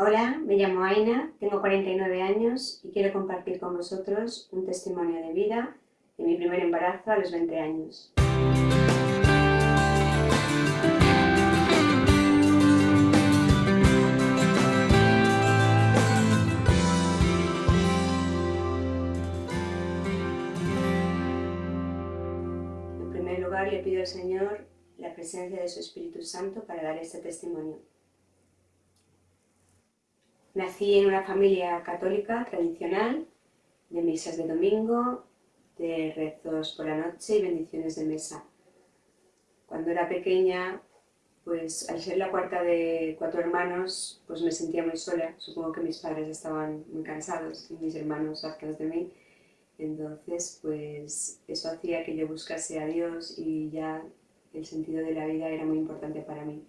Hola, me llamo Aina, tengo 49 años y quiero compartir con vosotros un testimonio de vida de mi primer embarazo a los 20 años. En primer lugar le pido al Señor la presencia de su Espíritu Santo para dar este testimonio. Nací en una familia católica tradicional, de misas de domingo, de rezos por la noche y bendiciones de mesa. Cuando era pequeña, pues al ser la cuarta de cuatro hermanos, pues me sentía muy sola. Supongo que mis padres estaban muy cansados y mis hermanos hartos de mí. Entonces, pues eso hacía que yo buscase a Dios y ya el sentido de la vida era muy importante para mí.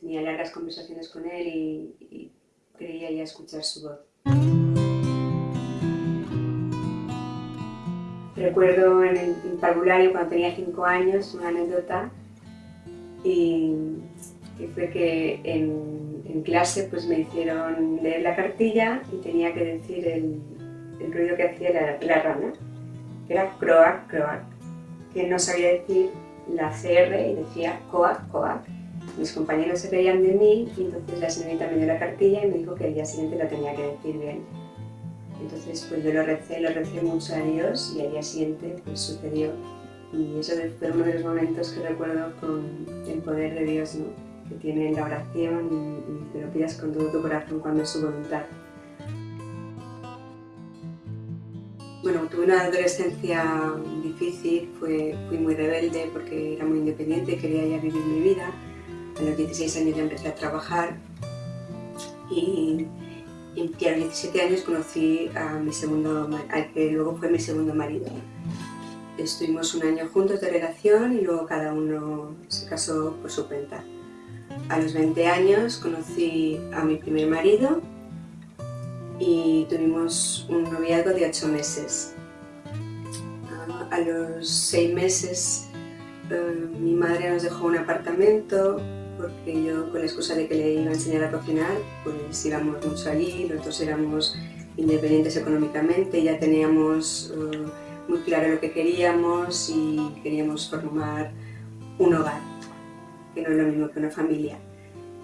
Tenía largas conversaciones con Él y, y creía ya escuchar su voz. Recuerdo en el parvulario cuando tenía 5 años una anécdota y, fue que en, clase pues me hicieron leer la cartilla y tenía que decir el, ruido que hacía la, la rana, que era croac, croac, que no sabía decir la CR y decía coac, coac. Mis compañeros se reían de mí y entonces la señorita me dio la cartilla y me dijo que el día siguiente la tenía que decir bien. Entonces pues yo lo recé, lo recé mucho a Dios y al día siguiente pues sucedió. Y eso fue uno de los momentos que recuerdo con el poder de Dios, ¿no? que tiene en la oración y, y te lo pidas con todo tu corazón cuando es su voluntad. Bueno, tuve una adolescencia difícil, fui muy rebelde porque era muy independiente, quería ya vivir mi vida. A los 16 años ya empecé a trabajar y, a los 17 años conocí a mi segundo, al que luego fue mi segundo marido. Estuvimos un año juntos de relación y luego cada uno se casó por su cuenta. A los 20 años conocí a mi primer marido y tuvimos un noviazgo de 8 meses. A los 6 meses eh, mi madre nos dejó un apartamento porque yo con la excusa de que le iba a enseñar a cocinar pues íbamos mucho allí, nosotros éramos independientes económicamente, ya teníamos eh, muy claro lo que queríamos y queríamos formar un hogar, que no es lo mismo que una familia.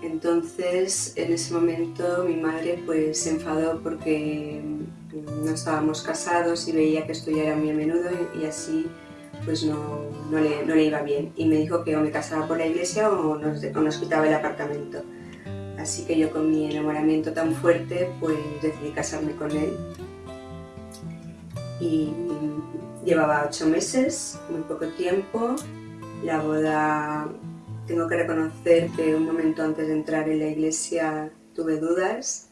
Entonces, en ese momento mi madre pues se enfadó porque no estábamos casados y veía que esto ya era muy a menudo y, así pues no, no, le, no, le, iba bien. Y me dijo que o me casaba por la iglesia o nos, o nos quitaba el apartamento. Así que yo con mi enamoramiento tan fuerte pues decidí casarme con él. Y llevaba ocho meses, muy poco tiempo. La boda tengo que reconocer que un momento antes de entrar en la iglesia tuve dudas,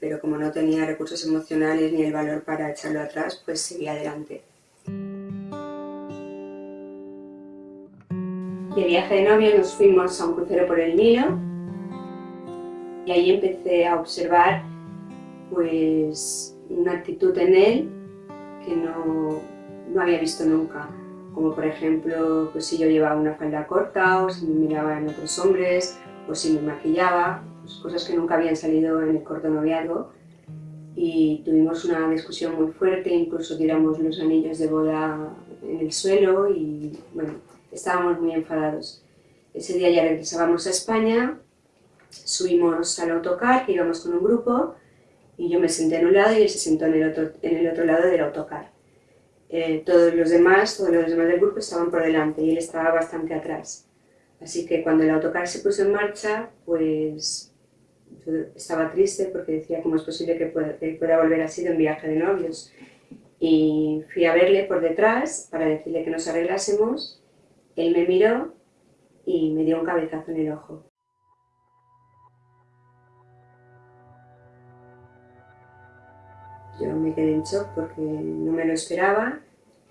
pero como no tenía recursos emocionales ni el valor para echarlo atrás, pues seguí adelante. De viaje de novio nos fuimos a un crucero por el Nilo. Y ahí empecé a observar pues una actitud en él que no, no había visto nunca. Como por ejemplo pues si yo llevaba una falda corta o si me miraba en otros hombres o si me maquillaba, pues, cosas que nunca habían salido en el corto noviazgo. Y tuvimos una discusión muy fuerte, incluso tiramos los anillos de boda en el suelo y bueno, estábamos muy enfadados. Ese día ya regresábamos a España, subimos al autocar, que íbamos con un grupo, y yo me senté en un lado y él se sentó en el otro, en el otro lado del autocar. Eh, todos los demás, todos los demás del grupo estaban por delante y él estaba bastante atrás. Así que cuando el autocar se puso en marcha, pues yo estaba triste porque decía cómo es posible que pueda, que pueda volver así de un viaje de novios. Y fui a verle por detrás para decirle que nos arreglásemos. Él me miró y me dio un cabezazo en el ojo. Yo me quedé en shock porque no me lo esperaba,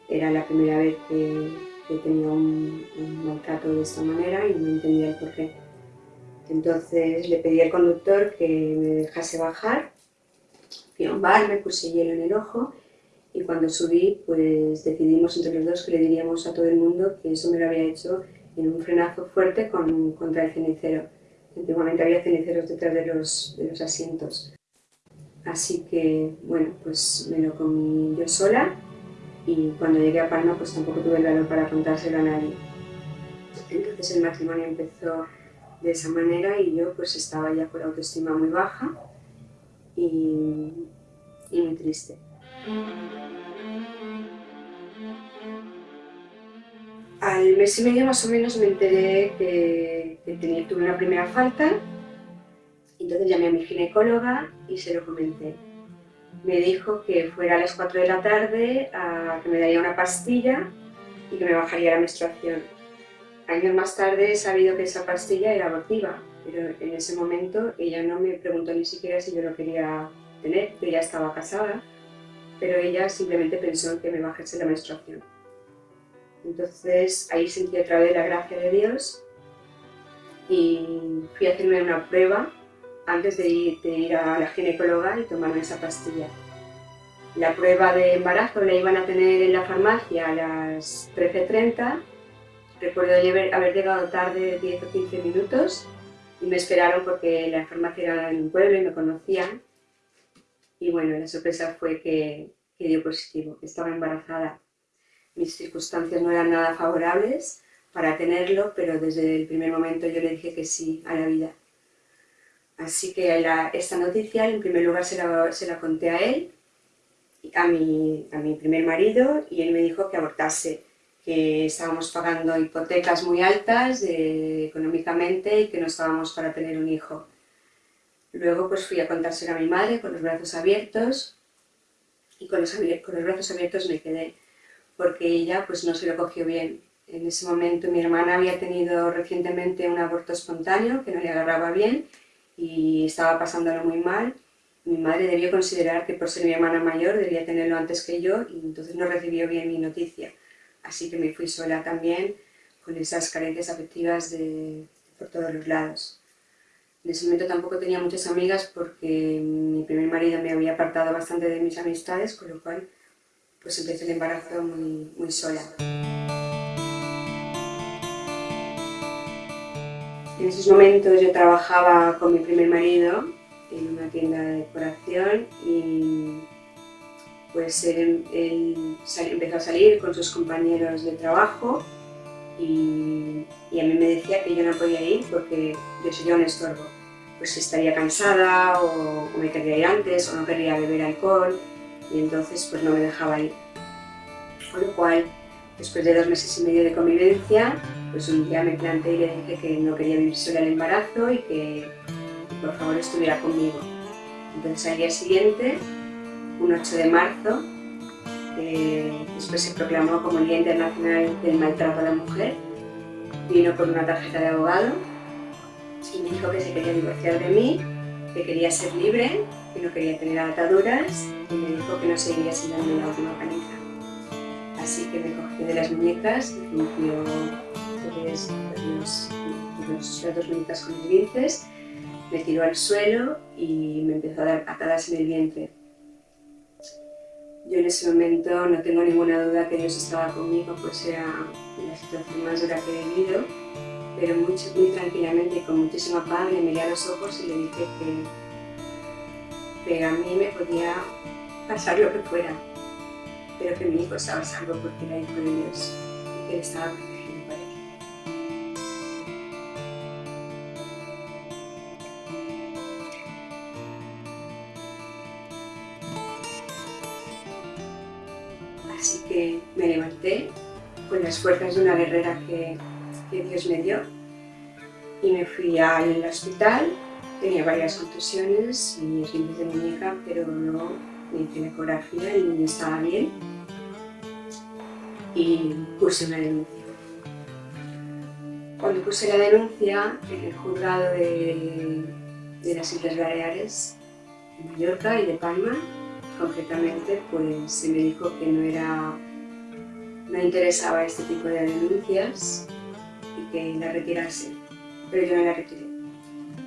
era la primera vez que, tenía un, maltrato de esta manera y no entendía el porqué. Entonces le pedí al conductor que me dejase bajar, fui a un bar, me puse hielo en el ojo y cuando subí pues decidimos entre los dos que le diríamos a todo el mundo que eso me lo había hecho en un frenazo fuerte con, contra el cenicero. Antiguamente había ceniceros detrás de los, de los asientos. Así que, bueno, pues me lo comí yo sola y cuando llegué a Palma pues tampoco tuve el valor para contárselo a nadie. Entonces el matrimonio empezó de esa manera y yo pues estaba ya con la autoestima muy baja y, y muy triste. Al mes y medio más o menos me enteré que, tenía, tuve una primera falta, entonces llamé a mi ginecóloga y se lo comenté. Me dijo que fuera a las 4 de la tarde, a, que me daría una pastilla y que me bajaría la menstruación. Años más tarde he sabido que esa pastilla era abortiva, pero en ese momento ella no me preguntó ni siquiera si yo lo quería tener, que ya estaba casada, pero ella simplemente pensó en que me bajase la menstruación. Entonces ahí sentí otra vez la gracia de Dios y fui a hacerme una prueba antes de ir, a la ginecóloga y tomarme esa pastilla. La prueba de embarazo la iban a tener en la farmacia a las 13.30. Recuerdo haber llegado tarde 10 o 15 minutos y me esperaron porque la farmacia era en un pueblo y me conocían. Y bueno, la sorpresa fue que, que dio positivo, que estaba embarazada mis circunstancias no eran nada favorables para tenerlo, pero desde el primer momento yo le dije que sí a la vida. Así que esta noticia en primer lugar se la, conté a él, a mi, a mi primer marido, y él me dijo que abortase, que estábamos pagando hipotecas muy altas económicamente y que no estábamos para tener un hijo. Luego pues fui a contárselo a mi madre con los brazos abiertos y con los, brazos abiertos me quedé porque ella pues no se lo cogió bien. En ese momento mi hermana había tenido recientemente un aborto espontáneo que no le agarraba bien y estaba pasándolo muy mal. Mi madre debió considerar que por ser mi hermana mayor debía tenerlo antes que yo y entonces no recibió bien mi noticia. Así que me fui sola también con esas carencias afectivas de, por todos los lados. En ese momento tampoco tenía muchas amigas porque mi primer marido me había apartado bastante de mis amistades, con lo cual pues empecé el embarazo muy, muy sola. En esos momentos yo trabajaba con mi primer marido en una tienda de decoración y pues él, empezó a salir con sus compañeros de trabajo y, a mí me decía que yo no podía ir porque yo sería un estorbo. Pues estaría cansada o, o me quería ir antes o no quería beber alcohol y entonces pues no me dejaba ir. Con lo cual, después de dos meses y medio de convivencia, pues un día me planteé y le dije que no quería vivir sola el embarazo y que por favor estuviera conmigo. Entonces al día siguiente, un 8 de marzo, eh, después se proclamó como el Día Internacional del Maltrato a la Mujer, vino con una tarjeta de abogado y me dijo que se quería divorciar de mí, que quería ser libre que no quería tener ataduras y me dijo que no seguiría sin darme la última paliza. Así que me cogió de las muñecas, me limpió pues, los, las dos muñecas con los me tiró al suelo y me empezó a dar atadas en el vientre. Yo en ese momento no tengo ninguna duda que Dios estaba conmigo, pues era la situación más dura que he vivido, pero muy, tranquilamente con muchísima paz le miré a los ojos y le dije que que a mí me podía pasar lo que fuera, pero que mi hijo estaba salvo porque era hijo de Dios y que él estaba Así que me levanté con las fuerzas de una guerrera que, Dios me dio y me fui al hospital Tenía varias contusiones y esguinces de muñeca, pero no me hice ecografía, niño estaba bien y puse una denuncia. Cuando puse la denuncia en el juzgado de, las Islas Baleares, de Mallorca y de Palma, concretamente, pues se me dijo que no era no interesaba este tipo de denuncias y que la retirase, pero yo no la retiré.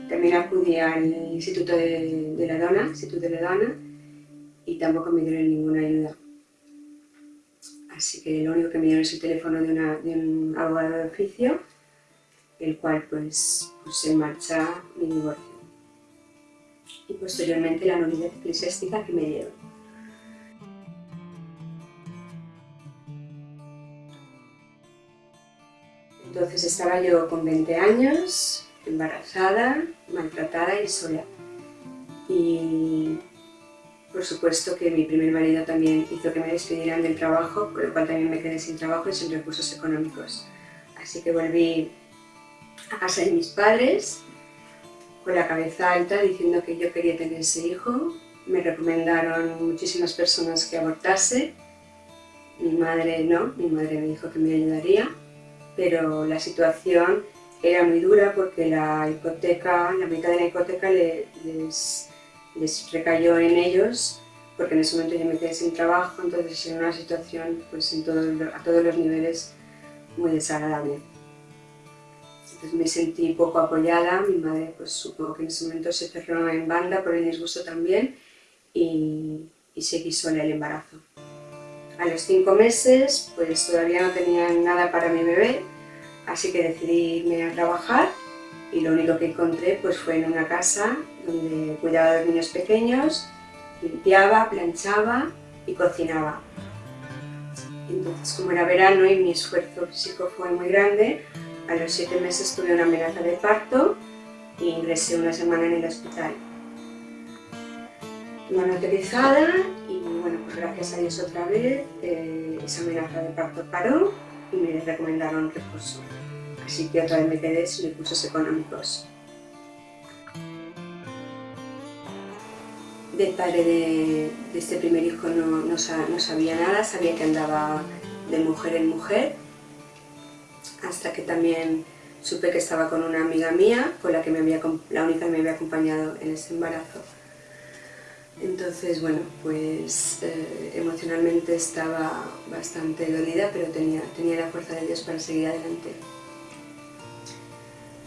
También acudí al Instituto de, la Dona, Instituto de la Dona, y tampoco me dieron ninguna ayuda. Así que lo único que me dieron es el teléfono de, un abogado de oficio, el cual pues puse en marcha mi divorcio. Y posteriormente la nulidad eclesiástica que me lleva. Entonces estaba yo con 20 años, embarazada, maltratada y sola. Y por supuesto que mi primer marido también hizo que me despidieran del trabajo, por lo cual también me quedé sin trabajo y sin recursos económicos. Así que volví a casa de mis padres, con la cabeza alta, diciendo que yo quería tener ese hijo. Me recomendaron muchísimas personas que abortase. Mi madre no, mi madre me dijo que me ayudaría, pero la situación era muy dura porque la hipoteca, la mitad de la hipoteca les les recayó en ellos, porque en ese momento yo me quedé sin trabajo, entonces era una situación pues, en a todos los niveles muy desagradable. Entonces me sentí poco apoyada, mi madre pues supongo que en ese momento se cerró en banda por el disgusto también y, y seguí sola el embarazo. A los cinco meses pues todavía no tenía nada para mi bebé, así que decidí irme a trabajar y lo único que encontré pues, fue en una casa donde cuidaba de niños pequeños, limpiaba, planchaba y cocinaba. Entonces, como era verano y mi esfuerzo físico fue muy grande, a los siete meses tuve una amenaza de parto e ingresé una semana en el hospital. Manotelizada y bueno, pues gracias a Dios otra vez eh, esa amenaza de parto paró y me recomendaron reposo así que otra vez me quedé sin recursos económicos. Del padre de, este primer hijo no, sabía nada, sabía que andaba de mujer en mujer, hasta que también supe que estaba con una amiga mía, con la, que me había, la única que me había acompañado en ese embarazo. Entonces, bueno, pues eh, emocionalmente estaba bastante dolida, pero tenía, tenía la fuerza de Dios para seguir adelante.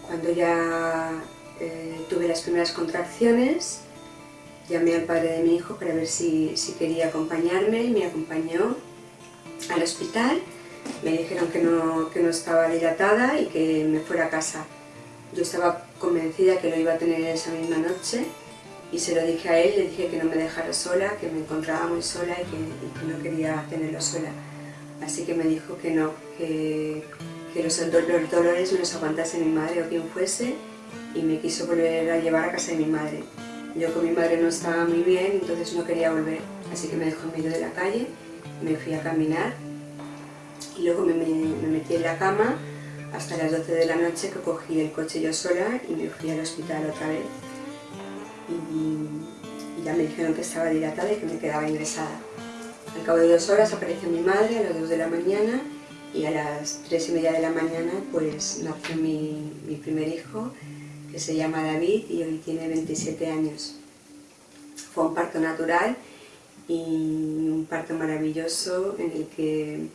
Cuando ya eh, tuve las primeras contracciones, llamé al padre de mi hijo para ver si, quería acompañarme y me acompañó al hospital. Me dijeron que no, que no estaba dilatada y que me fuera a casa. Yo estaba convencida que lo iba a tener esa misma noche y se lo dije a él, le dije que no me dejara sola, que me encontraba muy sola y que, no quería tenerlo sola. Así que me dijo que no, que, que los, dolores me los aguantase mi madre o quien fuese y me quiso volver a llevar a casa de mi madre. Yo con mi madre no estaba muy bien, entonces no quería volver, así que me dejó en medio de la calle, me fui a caminar y luego me, metí en la cama hasta las 12 de la noche que cogí el coche yo sola y me fui al hospital otra vez. Y, y ya me dijeron que estaba dilatada y que me quedaba ingresada. Al cabo de dos horas apareció mi madre a las 2 de la mañana y a las tres y media de la mañana pues nació mi, mi, primer hijo que se llama David y hoy tiene 27 años. Fue un parto natural y un parto maravilloso en el que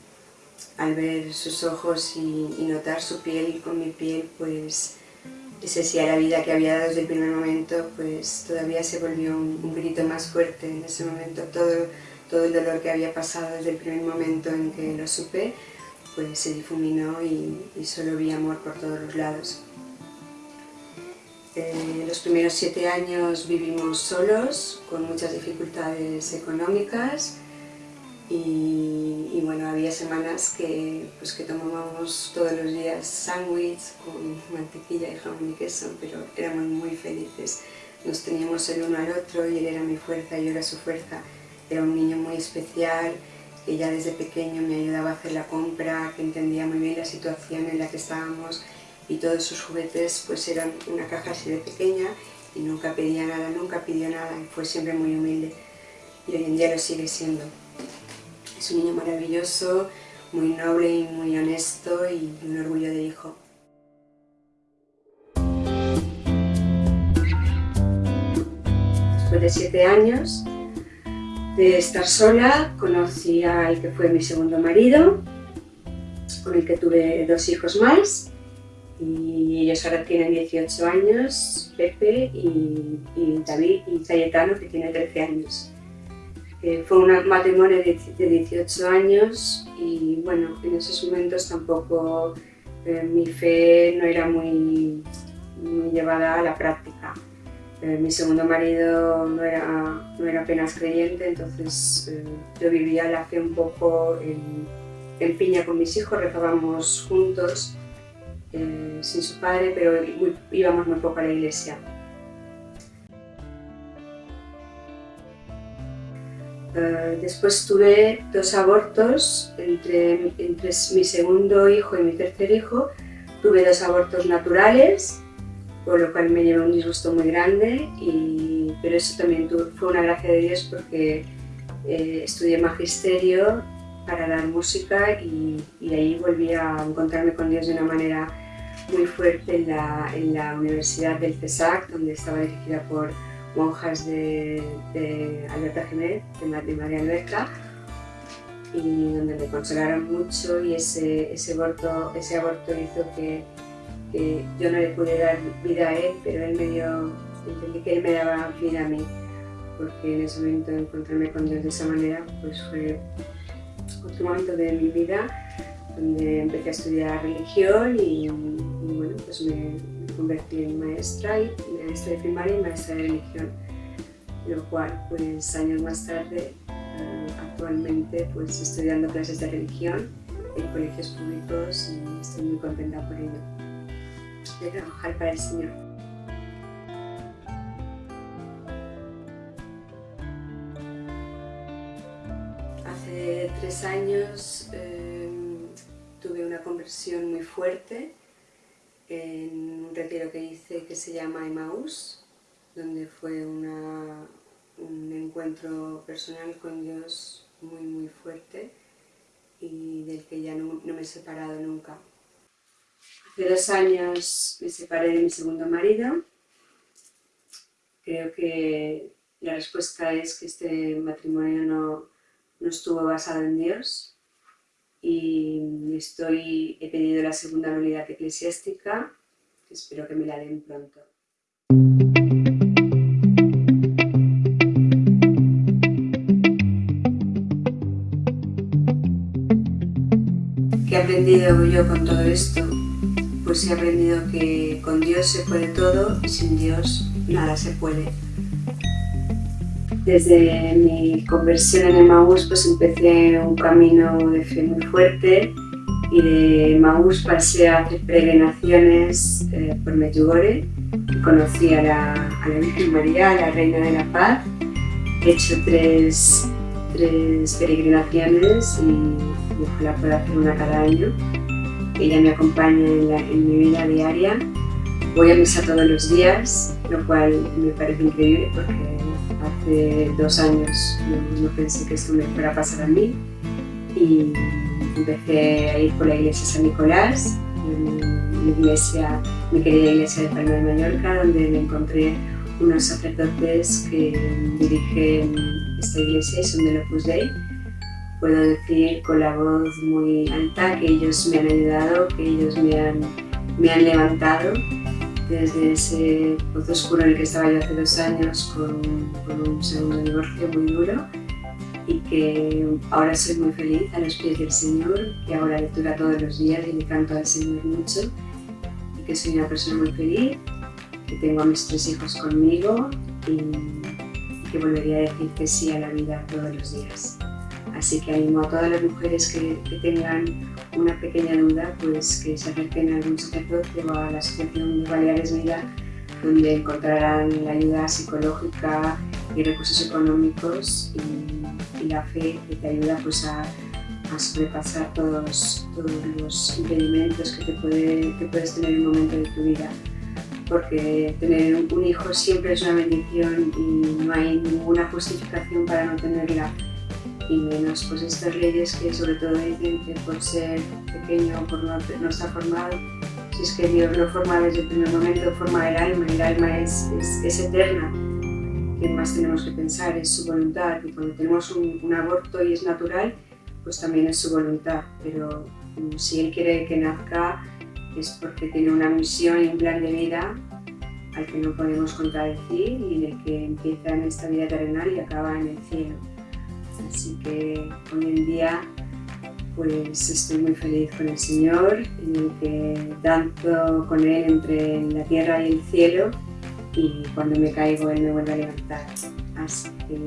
al ver sus ojos y, notar su piel con mi piel pues ese sí a la vida que había dado desde el primer momento pues todavía se volvió un, un grito más fuerte en ese momento todo, todo el dolor que había pasado desde el primer momento en que lo supe pues se difuminó y, solo vi amor por todos los lados. Eh, los primeros siete años vivimos solos, con muchas dificultades económicas y, bueno, había semanas que, pues, que tomábamos todos los días sándwich con mantequilla y jamón y queso, pero éramos muy felices. Nos teníamos el uno al otro y él era mi fuerza y yo era su fuerza. Era un niño muy especial, que ya desde pequeño me ayudaba a hacer la compra, que entendía muy bien la situación en la que estábamos y todos sus juguetes pues eran una caja así de pequeña y nunca pedía nada, nunca pidió nada fue siempre muy humilde y hoy en día lo sigue siendo. Es un niño maravilloso, muy noble y muy honesto y un orgullo de hijo. Después de siete años de estar sola, conocí al que fue mi segundo marido, con el que tuve dos hijos más, y ellos ahora tienen 18 años, Pepe y, David y Cayetano, que tiene 13 años. Eh, fue un matrimonio de, 18 años y bueno, en esos momentos tampoco eh, mi fe no era muy, llevada a la práctica. Eh, mi segundo marido no era, no era apenas creyente, entonces eh, yo vivía la fe un poco en, en piña con mis hijos, rezábamos juntos, sin su padre, pero íbamos muy poco a la iglesia. Eh, después tuve dos abortos entre, entre, mi segundo hijo y mi tercer hijo. Tuve dos abortos naturales, por lo cual me llevé un disgusto muy grande, y, pero eso también fue una gracia de Dios porque eh, estudié magisterio para dar música y, y, ahí volví a encontrarme con Dios de una manera muy fuerte en la, en la Universidad del CESAC, donde estaba dirigida por monjas de, de Alberta Jiménez, de, María Alberta, y donde me consolaron mucho y ese, ese, aborto, ese aborto hizo que, yo no le pude dar vida a él, pero él me dio, entendí que él me daba vida a mí, porque en ese momento encontrarme con Dios de esa manera pues fue otro momento de mi vida donde empecé a estudiar religión y, y bueno, pues me, convertí en maestra, y maestra de primaria y maestra de religión, lo cual pues años más tarde eh, actualmente pues estoy dando clases de religión en colegios públicos y estoy muy contenta por ello, de trabajar para el Señor. Hace tres años eh, tuve una conversión muy fuerte en un retiro que hice que se llama Emmaus, donde fue un encuentro personal con Dios muy muy fuerte y del que ya no, me he separado nunca. Hace dos años me separé de mi segundo marido. Creo que la respuesta es que este matrimonio no, no estuvo basado en Dios, y estoy, he pedido la segunda unidad eclesiástica, espero que me la den pronto. ¿Qué he aprendido yo con todo esto? Pues he aprendido que con Dios se puede todo y sin Dios nada se puede. Desde mi conversión en Emmaús pues empecé un camino de fe muy fuerte y de Emmaús pasé a hacer peregrinaciones eh, por Medjugorje. Conocí a la, a la, Virgen María, a la Reina de la Paz. He hecho tres, tres peregrinaciones y ojalá pueda hacer una cada año. Ella me acompaña en, en mi vida diaria. Voy a misa todos los días, lo cual me parece increíble porque hace dos años no, pensé que esto me fuera a pasar a mí y empecé a ir por la iglesia San Nicolás, mi iglesia, mi querida iglesia de Palma de Mallorca, donde me encontré unos sacerdotes que dirigen esta iglesia y son del Opus Dei. Puedo decir con la voz muy alta que ellos me han ayudado, que ellos me han, me han levantado desde ese pozo oscuro en el que estaba yo hace dos años con, un segundo divorcio muy duro y que ahora soy muy feliz a los pies del Señor, que ahora lectura todos los días y le canto al Señor mucho y que soy una persona muy feliz, que tengo a mis tres hijos conmigo y que volvería a decir que sí a la vida todos los días. Así que animo a todas las mujeres que, que tengan una pequeña duda, pues que se acerquen a algún sacerdote o a la Asociación de Baleares Vida, donde encontrarán la ayuda psicológica y recursos económicos y, la fe que te ayuda pues, a, a sobrepasar todos, todos, los impedimentos que, te puede, que puedes tener en un momento de tu vida. Porque tener un hijo siempre es una bendición y no hay ninguna justificación para no tenerla y menos pues estas leyes que sobre todo dicen que por ser pequeño o por no, no, estar formado, si es que Dios lo forma desde el primer momento, forma el alma el alma es, es, eterna. ¿Qué más tenemos que pensar? Es su voluntad y cuando tenemos un, aborto y es natural, pues también es su voluntad, pero mm, si Él quiere que nazca es porque tiene una misión y un plan de vida al que no podemos contradecir y en que empieza en esta vida terrenal y acaba en el cielo. Así que hoy en día pues estoy muy feliz con el Señor, en el que danzo con Él entre la tierra y el cielo y cuando me caigo Él me vuelve a levantar. Así que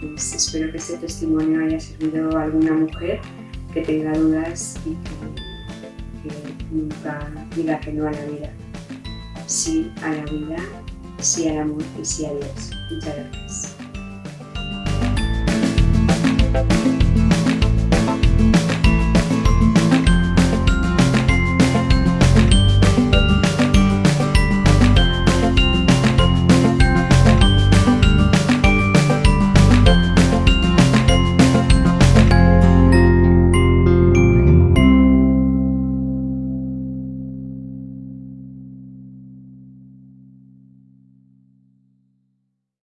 pues, espero que este testimonio haya servido a alguna mujer que tenga dudas y que, que nunca diga que no a la vida. Sí a la vida, sí al amor y sí a Dios. Muchas gracias. Thank you.